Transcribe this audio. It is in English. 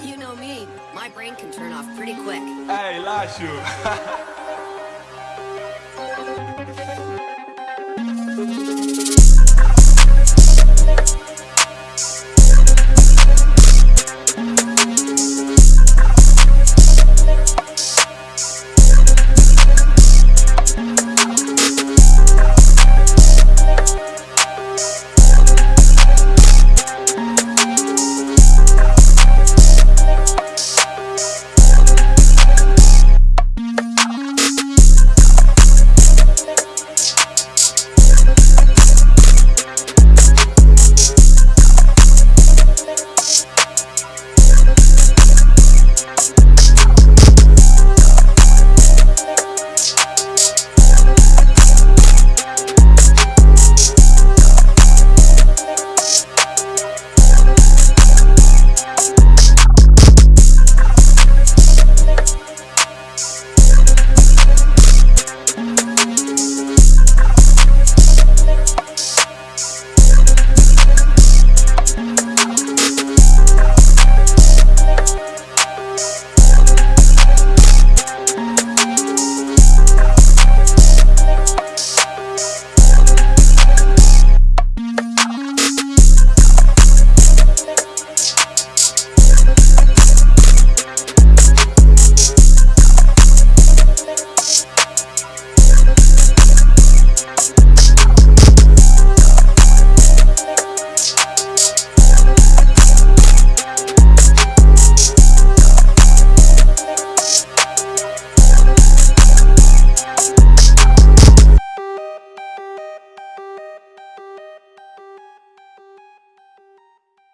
You know me. My brain can turn off pretty quick. Hey, Lashu.